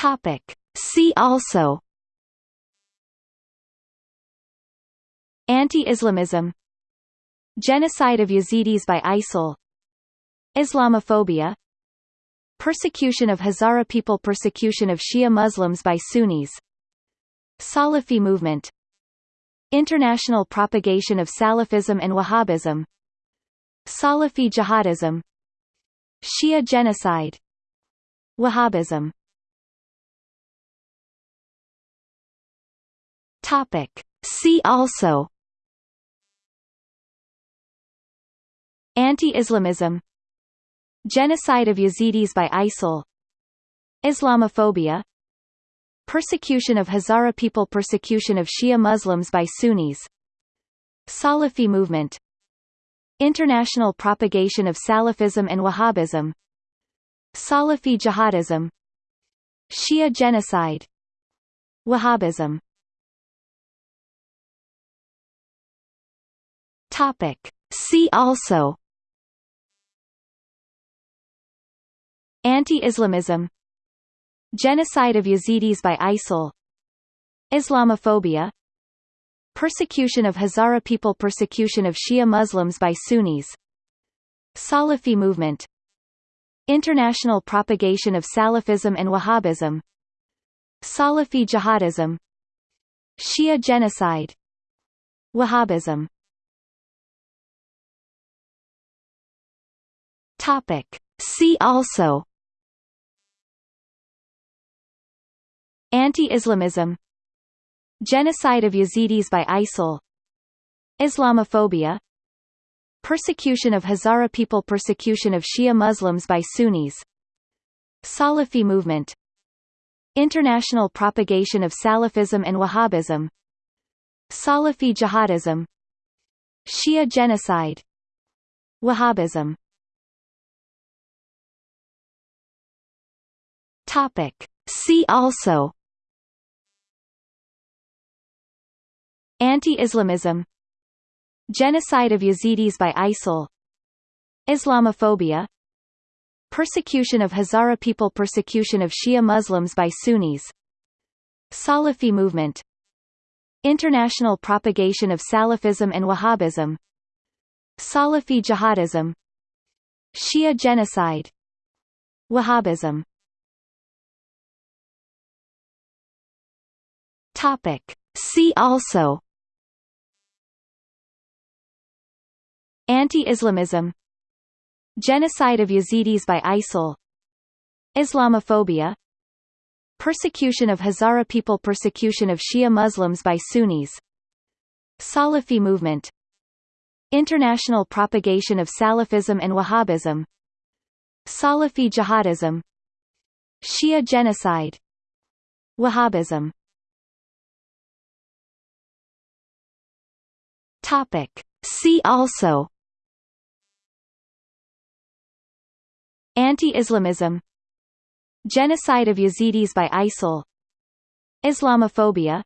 Topic. See also Anti-Islamism. Genocide of Yazidis by ISIL. Islamophobia. Persecution of Hazara people Persecution of Shia Muslims by Sunnis. Salafi movement. International propagation of Salafism and Wahhabism. Salafi jihadism. Shia genocide. Wahhabism Topic. See also Anti-Islamism Genocide of Yazidis by ISIL Islamophobia Persecution of Hazara people Persecution of Shia Muslims by Sunnis Salafi movement International propagation of Salafism and Wahhabism Salafi jihadism Shia genocide Wahhabism Topic. See also Anti-Islamism Genocide of Yazidis by ISIL Islamophobia Persecution of Hazara people Persecution of Shia Muslims by Sunnis Salafi movement International propagation of Salafism and Wahhabism Salafi jihadism Shia genocide Wahhabism Topic. See also. Anti-Islamism. Genocide of Yazidis by ISIL Islamophobia. Persecution of Hazara people Persecution of Shia Muslims by Sunnis. Salafi movement. International propagation of Salafism and Wahhabism. Salafi jihadism. Shia genocide. Wahhabism Topic. See also. Anti-Islamism. Genocide of Yazidis by ISIL Islamophobia. Persecution of Hazara people. Persecution of Shia Muslims by Sunnis. Salafi movement. International propagation of Salafism and Wahhabism. Salafi jihadism. Shia genocide. Wahhabism Topic. See also Anti-Islamism. Genocide of Yazidis by ISIL. Islamophobia. Persecution of Hazara people Persecution of Shia Muslims by Sunnis. Salafi movement. International propagation of Salafism and Wahhabism. Salafi jihadism. Shia genocide. Wahhabism Topic. See also Anti-Islamism Genocide of Yazidis by ISIL Islamophobia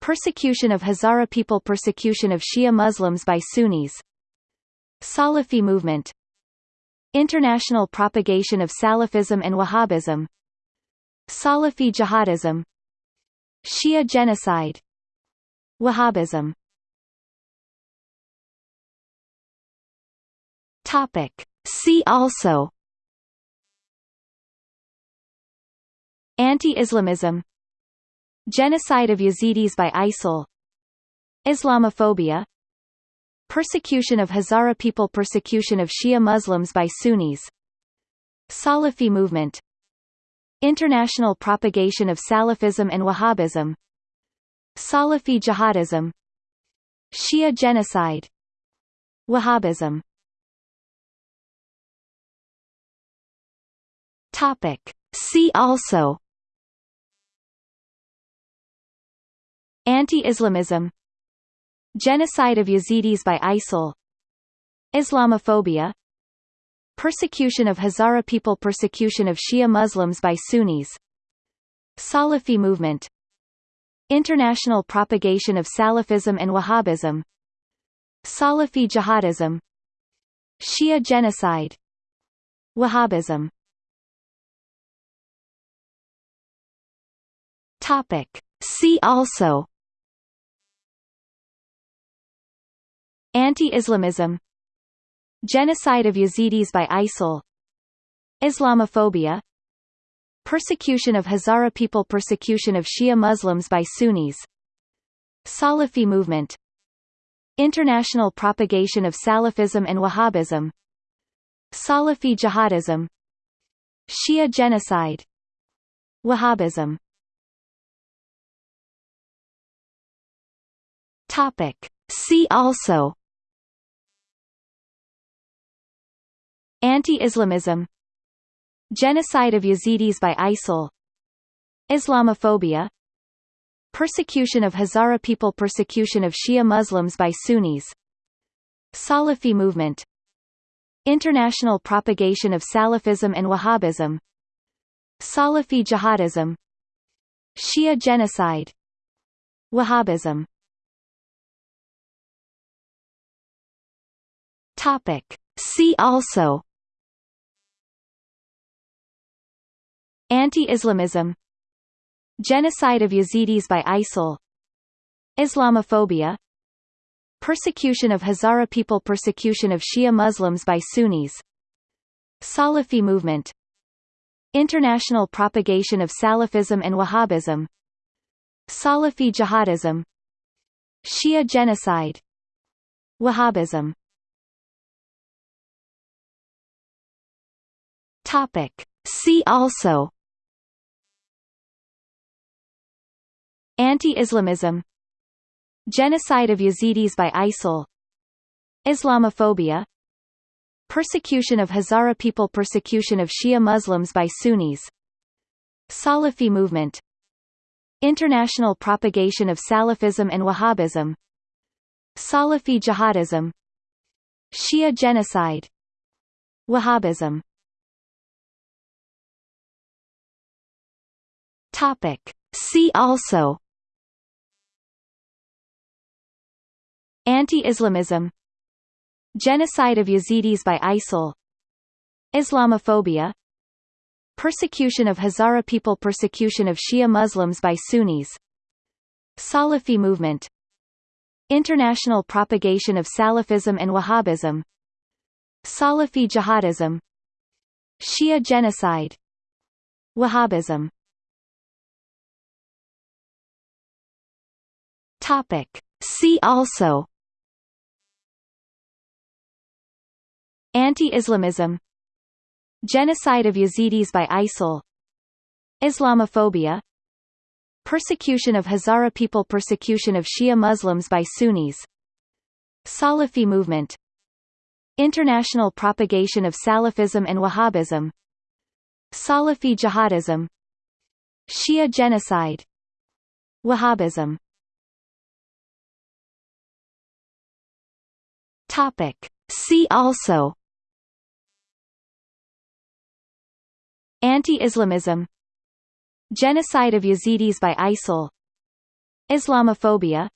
Persecution of Hazara people Persecution of Shia Muslims by Sunnis Salafi movement International propagation of Salafism and Wahhabism Salafi jihadism Shia genocide Wahhabism Topic. See also. Anti-Islamism. Genocide of Yazidis by ISIL Islamophobia. Persecution of Hazara people Persecution of Shia Muslims by Sunnis. Salafi movement. International propagation of Salafism and Wahhabism. Salafi jihadism. Shia genocide. Wahhabism Topic. See also. Anti-Islamism. Genocide of Yazidis by ISIL Islamophobia. Persecution of Hazara people Persecution of Shia Muslims by Sunnis. Salafi movement. International propagation of Salafism and Wahhabism. Salafi jihadism. Shia genocide. Wahhabism Topic. See also. Anti-Islamism. Genocide of Yazidis by ISIL Islamophobia. Persecution of Hazara people Persecution of Shia Muslims by Sunnis. Salafi movement. International propagation of Salafism and Wahhabism. Salafi jihadism. Shia genocide. Wahhabism Topic. See also Anti-Islamism. Genocide of Yazidis by ISIL. Islamophobia. Persecution of Hazara people Persecution of Shia Muslims by Sunnis. Salafi movement. International propagation of Salafism and Wahhabism. Salafi jihadism. Shia genocide. Wahhabism Topic. See also Anti-Islamism Genocide of Yazidis by ISIL Islamophobia Persecution of Hazara people Persecution of Shia Muslims by Sunnis Salafi movement International propagation of Salafism and Wahhabism Salafi jihadism Shia genocide Wahhabism Topic. See also. Anti-Islamism. Genocide of Yazidis by ISIL Islamophobia. Persecution of Hazara people Persecution of Shia Muslims by Sunnis. Salafi movement. International propagation of Salafism and Wahhabism. Salafi jihadism. Shia genocide. Wahhabism Topic. See also Anti-Islamism Genocide of Yazidis by ISIL Islamophobia Persecution of Hazara people Persecution of Shia Muslims by Sunnis Salafi movement International propagation of Salafism and Wahhabism Salafi jihadism Shia genocide Wahhabism Topic. See also. Anti-Islamism. Genocide of Yazidis by ISIL Islamophobia. Persecution of Hazara people. Persecution of Shia Muslims by Sunnis. Salafi movement. International propagation of Salafism and Wahhabism. Salafi jihadism. Shia genocide. Wahhabism Topic. See also Anti-Islamism. Genocide of Yazidis by ISIL. Islamophobia.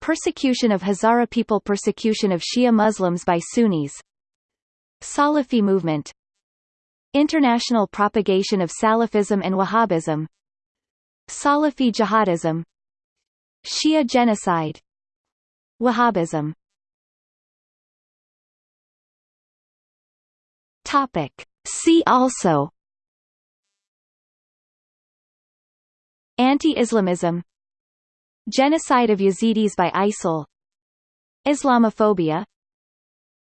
Persecution of Hazara people Persecution of Shia Muslims by Sunnis. Salafi movement. International propagation of Salafism and Wahhabism. Salafi jihadism. Shia genocide. Wahhabism Topic. See also Anti-Islamism Genocide of Yazidis by ISIL Islamophobia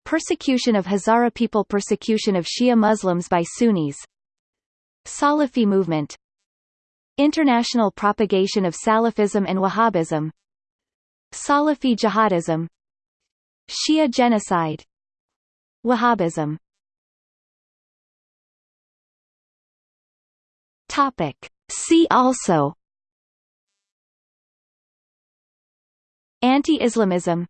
Persecution of Hazara people Persecution of Shia Muslims by Sunnis Salafi movement International propagation of Salafism and Wahhabism Salafi jihadism Shia genocide Wahhabism Topic. See also Anti-Islamism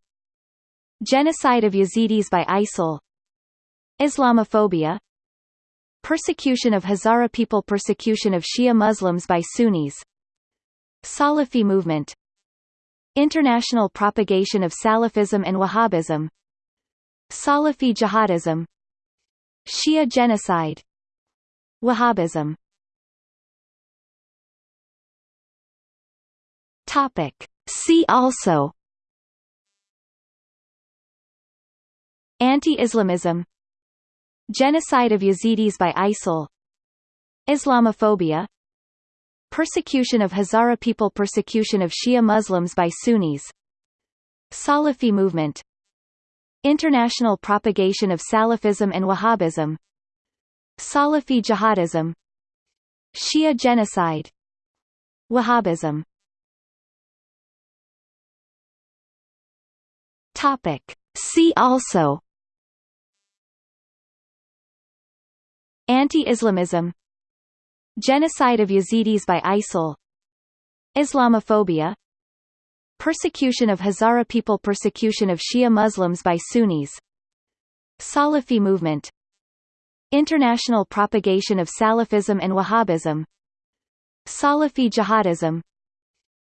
Genocide of Yazidis by ISIL Islamophobia Persecution of Hazara people Persecution of Shia Muslims by Sunnis Salafi movement International propagation of Salafism and Wahhabism Salafi jihadism Shia genocide Wahhabism Topic. See also. Anti-Islamism. Genocide of Yazidis by ISIL Islamophobia. Persecution of Hazara people Persecution of Shia Muslims by Sunnis. Salafi movement. International propagation of Salafism and Wahhabism. Salafi jihadism. Shia genocide. Wahhabism Topic. See also. Anti-Islamism. Genocide of Yazidis by ISIL Islamophobia. Persecution of Hazara people. Persecution of Shia Muslims by Sunnis. Salafi movement. International propagation of Salafism and Wahhabism. Salafi jihadism.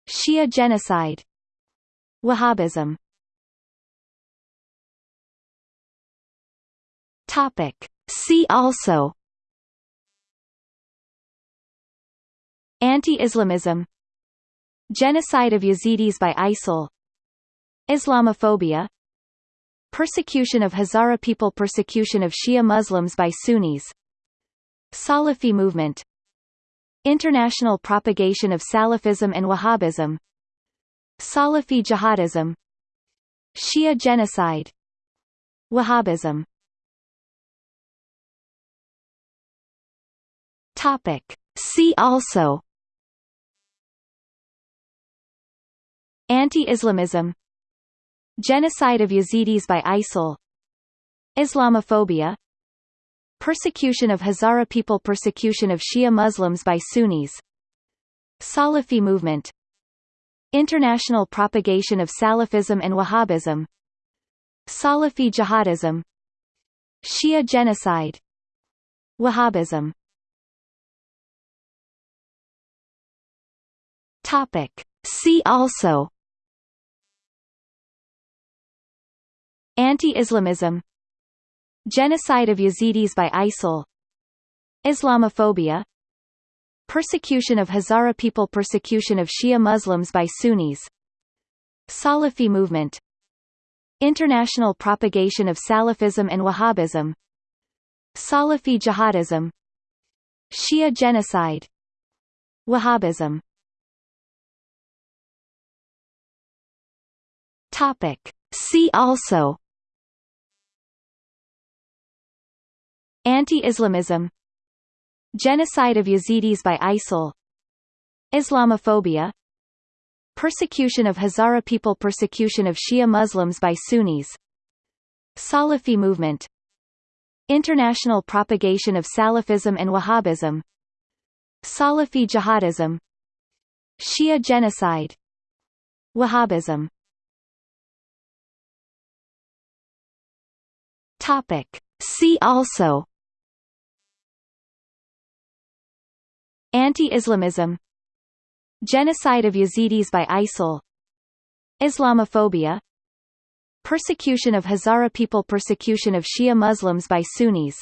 Shia genocide. Wahhabism Topic. See also Anti-Islamism. Genocide of Yazidis by ISIL. Islamophobia. Persecution of Hazara people Persecution of Shia Muslims by Sunnis. Salafi movement. International propagation of Salafism and Wahhabism. Salafi jihadism. Shia genocide. Wahhabism Topic. See also Anti-Islamism Genocide of Yazidis by ISIL Islamophobia Persecution of Hazara people Persecution of Shia Muslims by Sunnis Salafi movement International propagation of Salafism and Wahhabism Salafi jihadism Shia genocide Wahhabism Topic. See also Anti-Islamism Genocide of Yazidis by ISIL Islamophobia Persecution of Hazara people Persecution of Shia Muslims by Sunnis Salafi movement International propagation of Salafism and Wahhabism Salafi jihadism Shia genocide Wahhabism Topic. See also. Anti-Islamism. Genocide of Yazidis by ISIL Islamophobia. Persecution of Hazara people Persecution of Shia Muslims by Sunnis. Salafi movement. International propagation of Salafism and Wahhabism. Salafi jihadism. Shia genocide. Wahhabism Topic. See also. Anti-Islamism. Genocide of Yazidis by ISIL Islamophobia. Persecution of Hazara people. Persecution of Shia Muslims by Sunnis.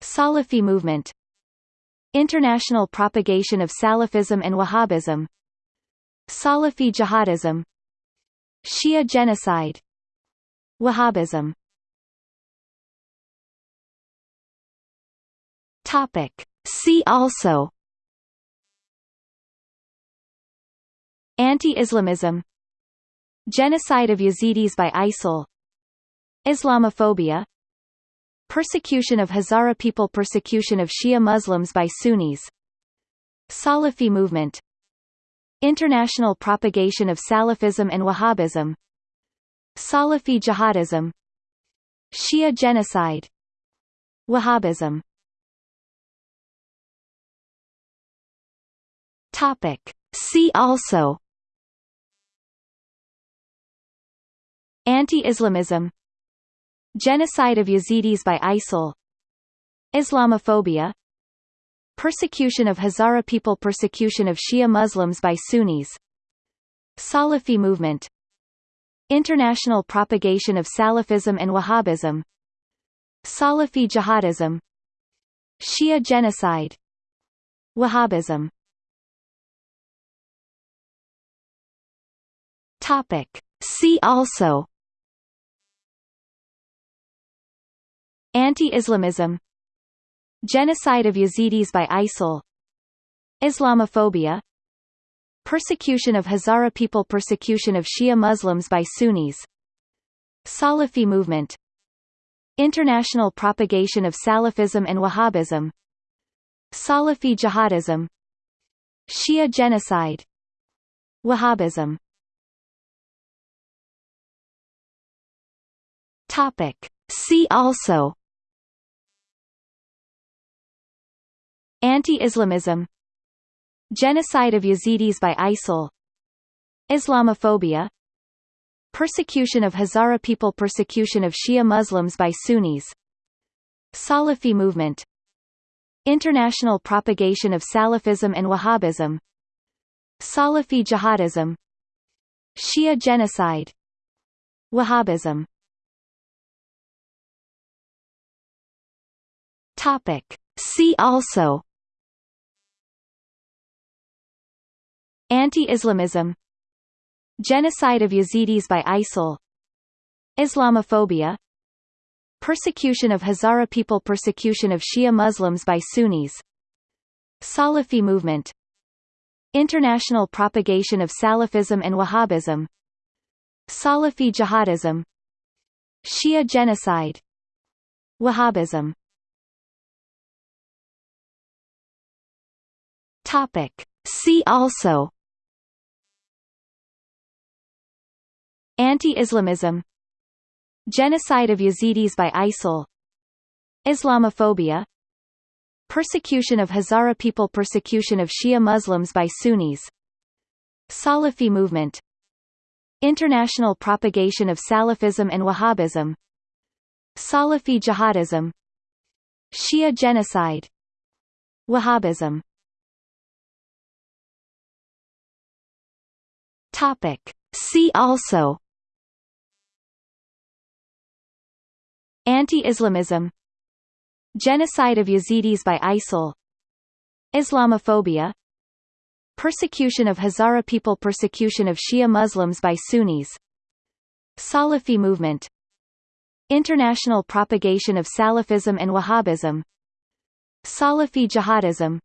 Salafi movement. International propagation of Salafism and Wahhabism. Salafi jihadism. Shia genocide. Wahhabism Topic. See also Anti-Islamism. Genocide of Yazidis by ISIL. Islamophobia. Persecution of Hazara people Persecution of Shia Muslims by Sunnis. Salafi movement. International propagation of Salafism and Wahhabism. Salafi jihadism. Shia genocide. Wahhabism Topic. See also Anti-Islamism Genocide of Yazidis by ISIL Islamophobia Persecution of Hazara people Persecution of Shia Muslims by Sunnis Salafi movement International propagation of Salafism and Wahhabism Salafi jihadism Shia genocide Wahhabism Topic. See also. Anti-Islamism. Genocide of Yazidis by ISIL Islamophobia. Persecution of Hazara people Persecution of Shia Muslims by Sunnis. Salafi movement. International propagation of Salafism and Wahhabism. Salafi jihadism. Shia genocide. Wahhabism Topic. See also. Anti-Islamism. Genocide of Yazidis by ISIL Islamophobia. Persecution of Hazara people Persecution of Shia Muslims by Sunnis. Salafi movement. International propagation of Salafism and Wahhabism. Salafi jihadism. Shia genocide. Wahhabism Topic. See also. Anti-Islamism. Genocide of Yazidis by ISIL Islamophobia. Persecution of Hazara people. Persecution of Shia Muslims by Sunnis. Salafi movement. International propagation of Salafism and Wahhabism. Salafi jihadism. Shia genocide. Wahhabism Topic. See also Anti-Islamism. Genocide of Yazidis by ISIL. Islamophobia. Persecution of Hazara people Persecution of Shia Muslims by Sunnis. Salafi movement. International propagation of Salafism and Wahhabism. Salafi jihadism. Shia genocide. Wahhabism Topic. See also Anti-Islamism Genocide of Yazidis by ISIL Islamophobia Persecution of Hazara people Persecution of Shia Muslims by Sunnis Salafi movement International propagation of Salafism and Wahhabism Salafi jihadism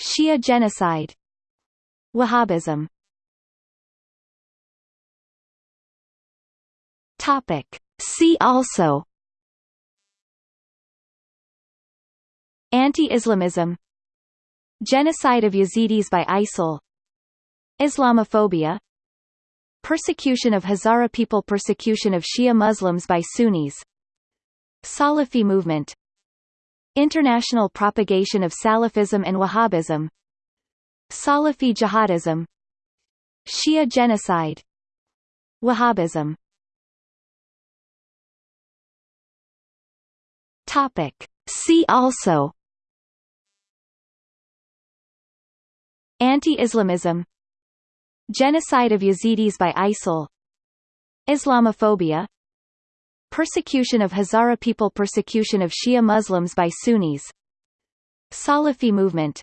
Shia genocide Wahhabism Topic. See also. Anti-Islamism. Genocide of Yazidis by ISIL Islamophobia. Persecution of Hazara people Persecution of Shia Muslims by Sunnis. Salafi movement. International propagation of Salafism and Wahhabism. Salafi jihadism. Shia genocide. Wahhabism Topic. See also Anti-Islamism Genocide of Yazidis by ISIL Islamophobia Persecution of Hazara people Persecution of Shia Muslims by Sunnis Salafi movement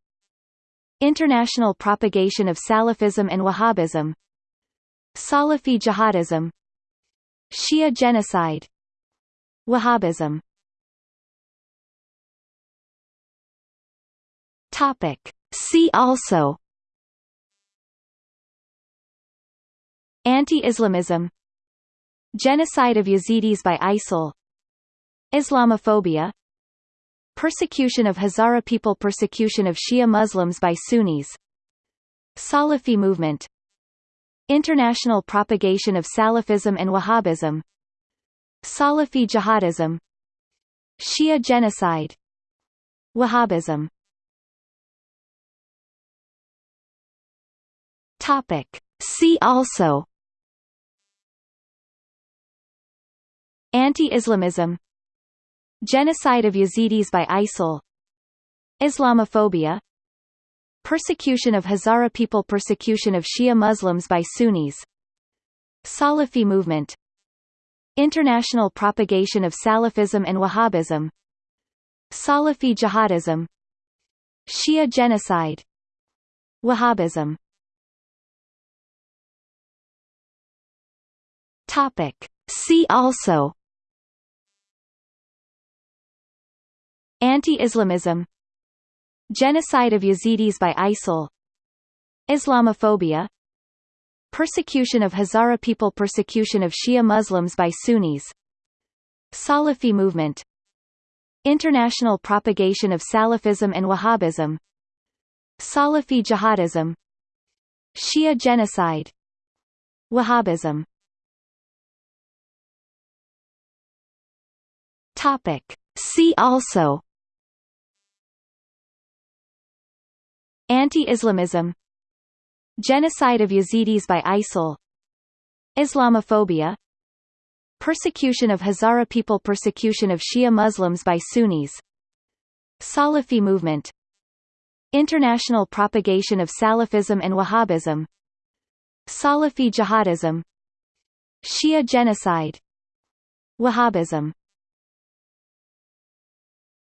International propagation of Salafism and Wahhabism Salafi jihadism Shia genocide Wahhabism Topic. See also. Anti-Islamism. Genocide of Yazidis by ISIL Islamophobia. Persecution of Hazara people. Persecution of Shia Muslims by Sunnis. Salafi movement. International propagation of Salafism and Wahhabism. Salafi jihadism. Shia genocide. Wahhabism Topic. See also Anti-Islamism. Genocide of Yazidis by ISIL. Islamophobia. Persecution of Hazara people Persecution of Shia Muslims by Sunnis. Salafi movement. International propagation of Salafism and Wahhabism. Salafi jihadism. Shia genocide. Wahhabism Topic. See also Anti-Islamism Genocide of Yazidis by ISIL Islamophobia Persecution of Hazara people Persecution of Shia Muslims by Sunnis Salafi movement International propagation of Salafism and Wahhabism Salafi jihadism Shia genocide Wahhabism Topic. See also Anti-Islamism Genocide of Yazidis by ISIL Islamophobia Persecution of Hazara people Persecution of Shia Muslims by Sunnis Salafi movement International propagation of Salafism and Wahhabism Salafi jihadism Shia genocide Wahhabism